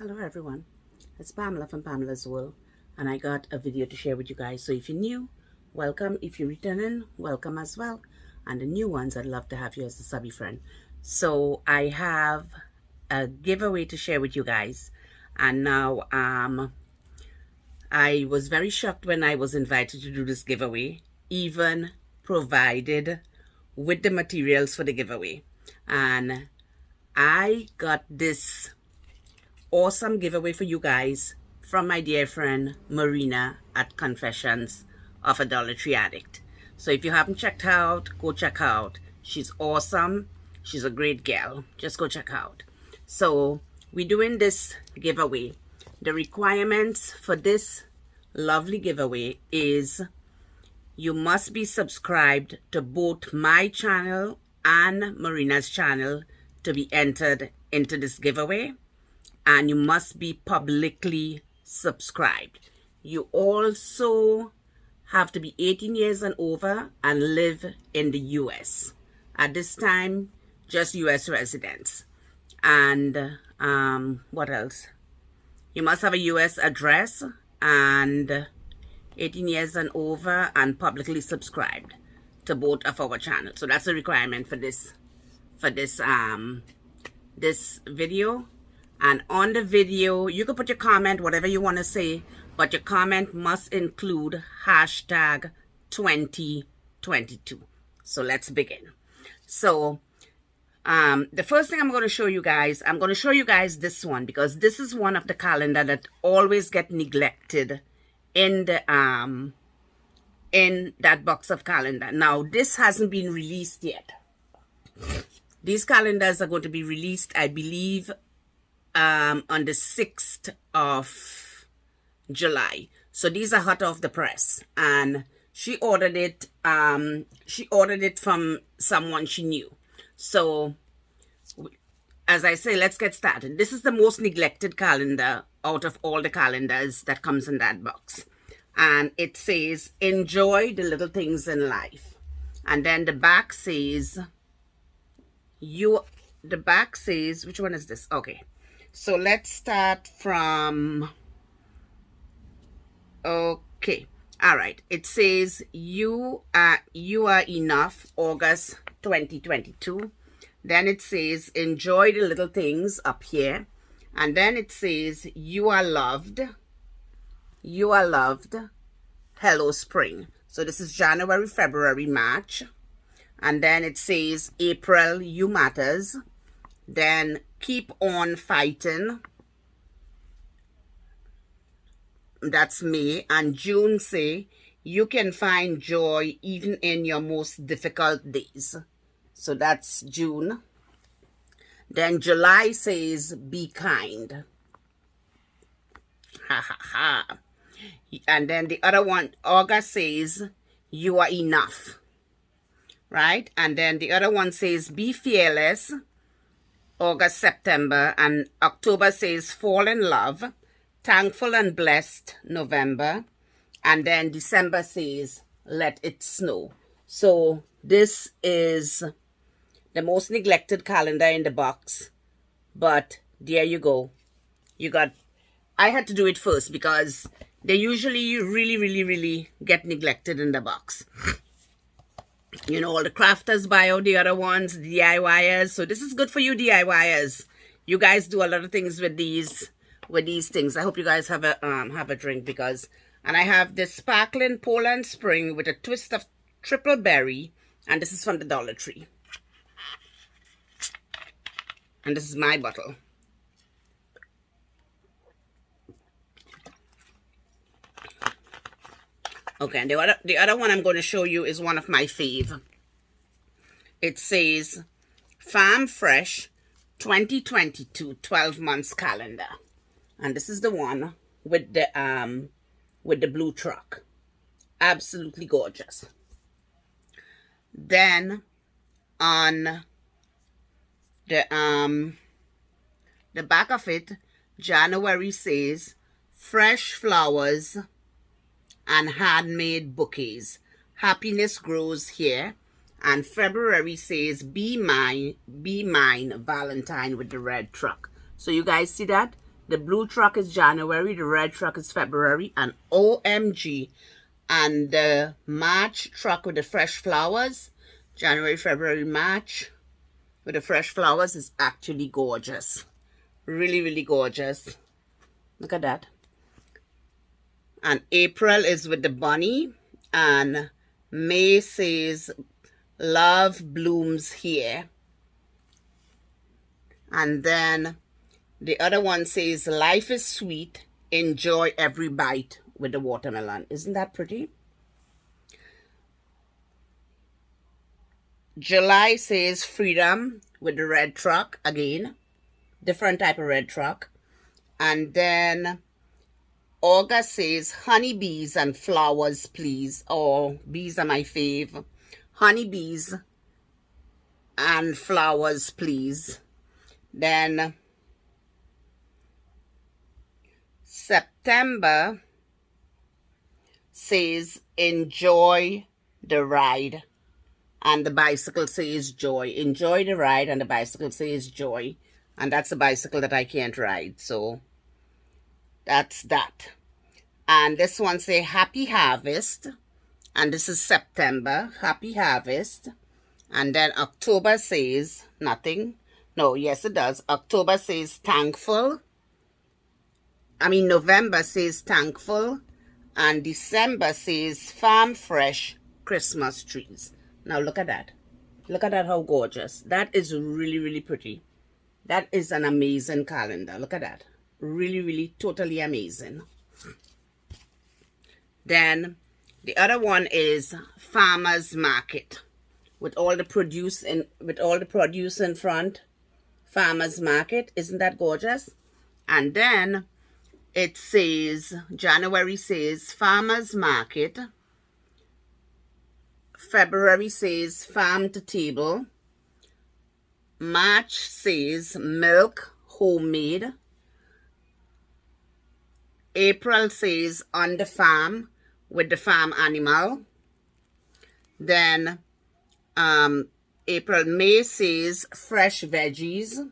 Hello everyone, it's Pamela from Pamela's World and I got a video to share with you guys. So if you're new, welcome. If you're returning, welcome as well. And the new ones, I'd love to have you as a subby friend. So I have a giveaway to share with you guys. And now um, I was very shocked when I was invited to do this giveaway, even provided with the materials for the giveaway. And I got this awesome giveaway for you guys from my dear friend Marina at Confessions of a Dollar Tree Addict. So if you haven't checked her out, go check her out. She's awesome. She's a great gal. Just go check her out. So we're doing this giveaway. The requirements for this lovely giveaway is you must be subscribed to both my channel and Marina's channel to be entered into this giveaway and you must be publicly subscribed. You also have to be 18 years and over and live in the US. At this time, just US residents. And um, what else? You must have a US address and 18 years and over and publicly subscribed to both of our channels. So that's a requirement for this for this um this video and on the video you can put your comment whatever you want to say but your comment must include hashtag 2022 so let's begin. So um the first thing i'm going to show you guys i'm going to show you guys this one because this is one of the calendar that always get neglected in the um in that box of calendar. Now this hasn't been released yet. These calendars are going to be released i believe um, on the 6th of July. So these are hot off the press. And she ordered it, um, she ordered it from someone she knew. So as I say, let's get started. This is the most neglected calendar out of all the calendars that comes in that box. And it says, enjoy the little things in life. And then the back says, you, the back says, which one is this? Okay. So let's start from, okay. All right. It says you are, you are enough, August 2022. Then it says enjoy the little things up here. And then it says you are loved. You are loved. Hello spring. So this is January, February, March. And then it says April, you matters. Then keep on fighting. That's May. And June say, you can find joy even in your most difficult days. So that's June. Then July says, be kind. Ha ha ha. And then the other one, August says, you are enough. Right? And then the other one says, be fearless. August, September, and October says fall in love, thankful and blessed, November, and then December says let it snow. So this is the most neglected calendar in the box, but there you go. You got, I had to do it first because they usually really, really, really get neglected in the box you know, all the crafters buy all the other ones, DIYers. So this is good for you DIYers. You guys do a lot of things with these with these things. I hope you guys have a um have a drink because and I have this sparkling Poland Spring with a twist of triple berry and this is from the Dollar Tree. And this is my bottle. Okay, and the other, the other one I'm going to show you is one of my fave. It says Farm Fresh 2022 12 months calendar. And this is the one with the um with the blue truck. Absolutely gorgeous. Then on the um the back of it, January says fresh flowers and handmade bouquets. Happiness grows here. And February says, be mine, be mine, Valentine with the red truck. So you guys see that? The blue truck is January, the red truck is February, and OMG. And the March truck with the fresh flowers, January, February, March, with the fresh flowers is actually gorgeous. Really, really gorgeous. Look at that. And April is with the bunny. And May says, love blooms here. And then the other one says, life is sweet. Enjoy every bite with the watermelon. Isn't that pretty? July says freedom with the red truck again. Different type of red truck. And then August says honeybees and flowers, please. Oh, bees are my fave. Honeybees and flowers, please. Then September says enjoy the ride and the bicycle says joy. Enjoy the ride and the bicycle says joy. And that's a bicycle that I can't ride. So that's that. And this one say happy harvest. And this is September. Happy harvest. And then October says nothing. No, yes it does. October says thankful. I mean November says thankful. And December says farm fresh Christmas trees. Now look at that. Look at that, how gorgeous. That is really, really pretty. That is an amazing calendar. Look at that. Really, really, totally amazing. Then the other one is Farmer's Market. With all the produce in with all the produce in front. Farmer's Market. Isn't that gorgeous? And then it says, January says Farmer's Market February says farm to table. March says milk homemade. April says on the farm with the farm animal. Then um, April, May says fresh veggies.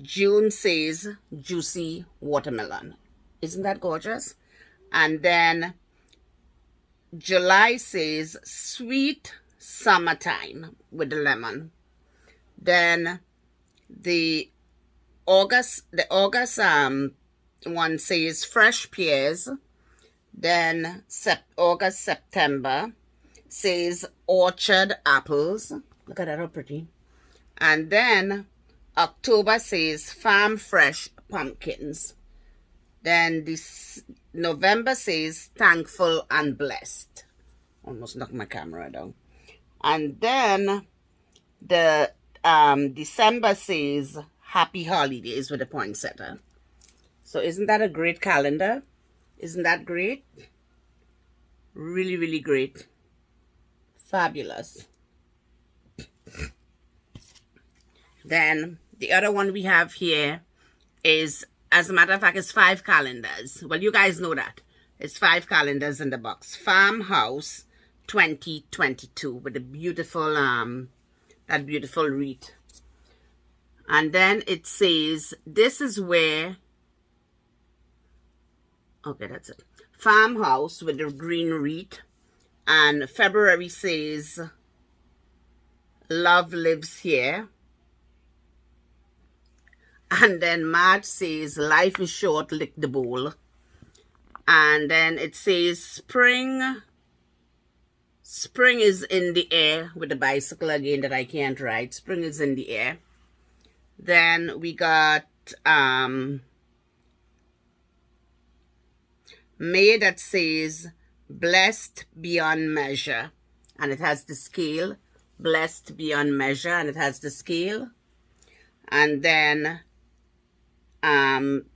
June says juicy watermelon. Isn't that gorgeous? And then July says sweet summertime with the lemon. Then the August, the August um one says fresh pears. Then sep August, September says orchard apples. Look at that, how pretty. And then October says farm fresh pumpkins. Then this November says thankful and blessed. Almost knocked my camera down. And then the um, December says happy holidays with a poinsettia. So isn't that a great calendar? Isn't that great? Really, really great. Fabulous. Then the other one we have here is as a matter of fact, it's five calendars. Well, you guys know that. It's five calendars in the box. Farmhouse 2022 with the beautiful, um, that beautiful wreath. And then it says, this is where, okay, that's it. Farmhouse with the green wreath. And February says, love lives here. And then March says, life is short, lick the bowl. And then it says, spring. Spring is in the air with the bicycle again that I can't ride. Spring is in the air. Then we got um, May that says, blessed beyond measure. And it has the scale, blessed beyond measure, and it has the scale. And then um,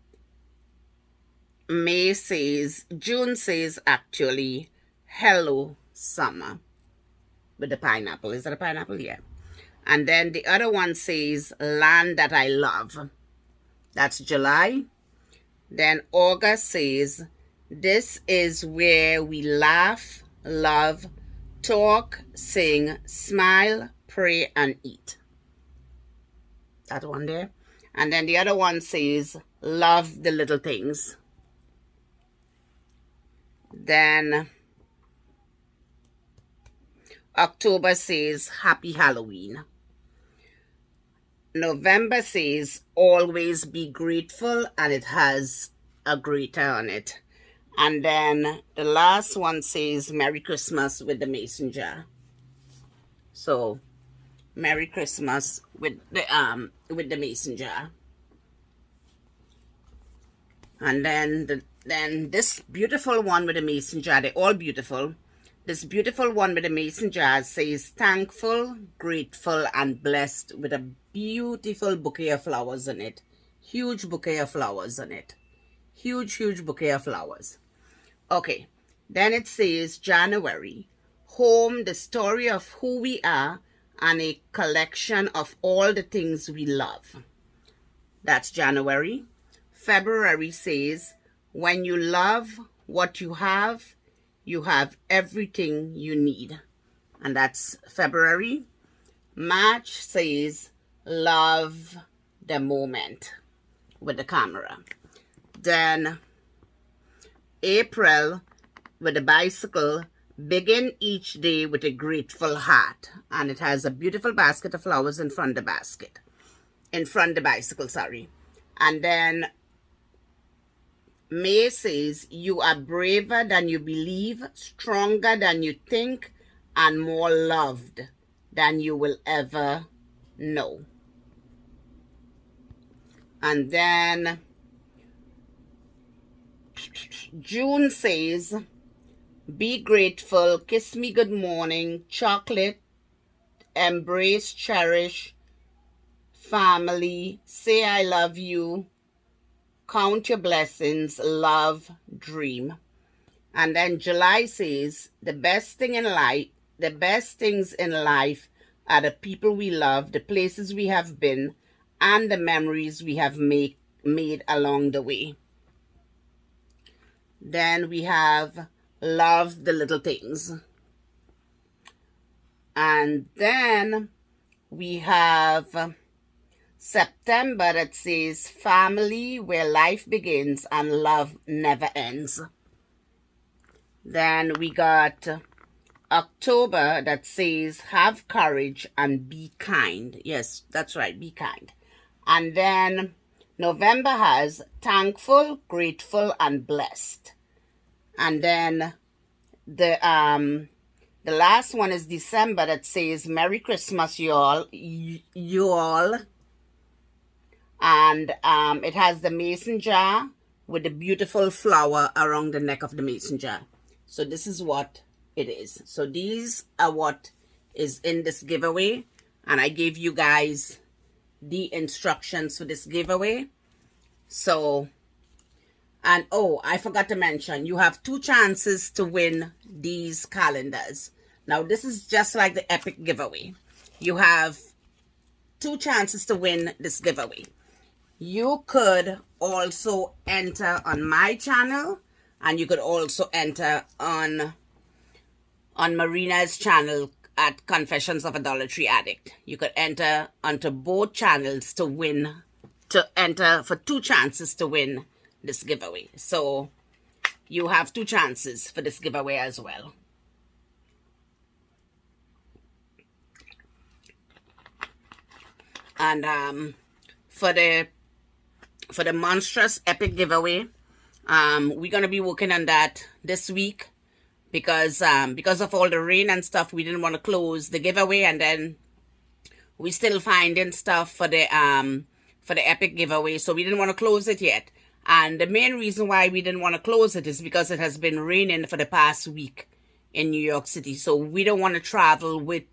May says, June says actually, hello summer with the pineapple. Is that a pineapple? Yeah. And then the other one says, land that I love. That's July. Then August says, this is where we laugh, love, talk, sing, smile, pray, and eat. That one there. And then the other one says, love the little things. Then October says, happy Halloween. November says, always be grateful, and it has a grater on it. And then the last one says, Merry Christmas with the mason jar. So, Merry Christmas with the um with the mason jar. And then the then this beautiful one with the mason jar, they're all beautiful. This beautiful one with the mason jar says thankful, grateful, and blessed with a beautiful bouquet of flowers on it. Huge bouquet of flowers on it. Huge, huge bouquet of flowers. Okay, then it says January, home, the story of who we are, and a collection of all the things we love. That's January. February says, when you love what you have, you have everything you need. And that's February. March says, love the moment with the camera. Then April with a bicycle begin each day with a grateful heart. And it has a beautiful basket of flowers in front of the basket. In front of the bicycle sorry. And then May says you are braver than you believe stronger than you think and more loved than you will ever know. And then June says, be grateful, kiss me good morning, chocolate, embrace, cherish, family, say I love you, count your blessings, love, dream. And then July says, the best thing in life, the best things in life are the people we love, the places we have been, and the memories we have make, made along the way. Then we have love the little things. And then we have September that says family where life begins and love never ends. Then we got October that says have courage and be kind. Yes, that's right, be kind. And then November has thankful, grateful, and blessed. And then the um the last one is December that says Merry Christmas, you all, you all. And um, it has the mason jar with the beautiful flower around the neck of the mason jar. So this is what it is. So these are what is in this giveaway. And I gave you guys the instructions for this giveaway. So, and oh, I forgot to mention, you have two chances to win these calendars. Now, this is just like the epic giveaway. You have two chances to win this giveaway. You could also enter on my channel and you could also enter on on Marina's channel at Confessions of a Dollar Addict. You could enter onto both channels to win, to enter for two chances to win this giveaway. So you have two chances for this giveaway as well. And um, for the for the monstrous epic giveaway, um, we're gonna be working on that this week because um, because of all the rain and stuff, we didn't want to close the giveaway, and then we're still finding stuff for the um for the epic giveaway, so we didn't want to close it yet. And the main reason why we didn't want to close it is because it has been raining for the past week in New York City, so we don't want to travel with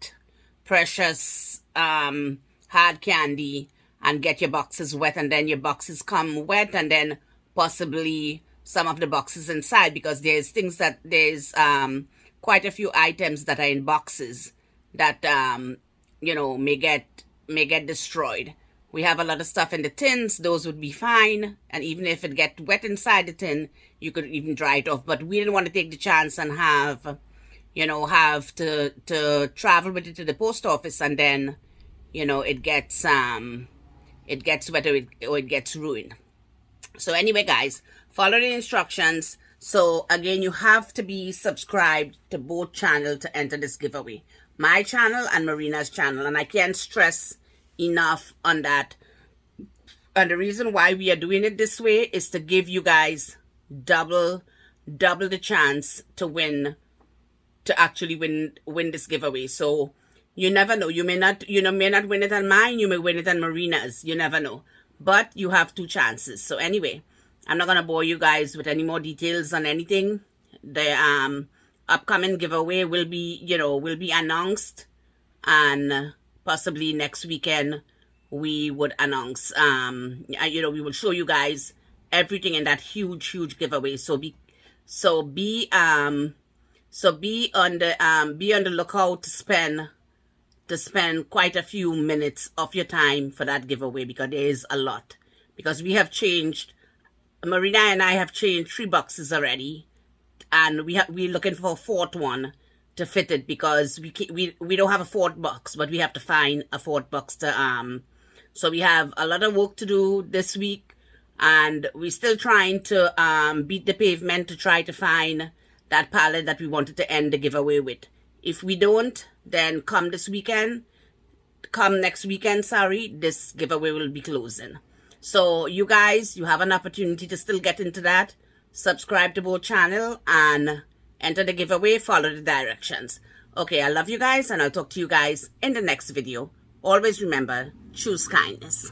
precious um hard candy and get your boxes wet, and then your boxes come wet, and then possibly some of the boxes inside because there's things that there's um, quite a few items that are in boxes that um, you know may get may get destroyed. We have a lot of stuff in the tins; those would be fine, and even if it get wet inside the tin, you could even dry it off. But we didn't want to take the chance and have, you know, have to to travel with it to the post office and then, you know, it gets um it gets wet or it, or it gets ruined. So anyway, guys, follow the instructions. So again, you have to be subscribed to both channels to enter this giveaway. My channel and Marina's channel. And I can't stress enough on that. And the reason why we are doing it this way is to give you guys double, double the chance to win, to actually win, win this giveaway. So you never know. You may not, you know, may not win it on mine. You may win it on Marina's. You never know. But you have two chances. So anyway, I'm not going to bore you guys with any more details on anything. The um, upcoming giveaway will be, you know, will be announced. And possibly next weekend, we would announce, um, you know, we will show you guys everything in that huge, huge giveaway. So be, so be, um, so be on the, um, be on the lookout to spend to spend quite a few minutes of your time for that giveaway because there is a lot. Because we have changed, Marina and I have changed three boxes already. And we have, we're looking for a fourth one to fit it because we, we, we don't have a fourth box, but we have to find a fourth box to, um, so we have a lot of work to do this week and we're still trying to, um, beat the pavement to try to find that palette that we wanted to end the giveaway with. If we don't, then come this weekend, come next weekend, sorry, this giveaway will be closing. So you guys, you have an opportunity to still get into that. Subscribe to both channel and enter the giveaway, follow the directions. Okay, I love you guys and I'll talk to you guys in the next video. Always remember, choose kindness.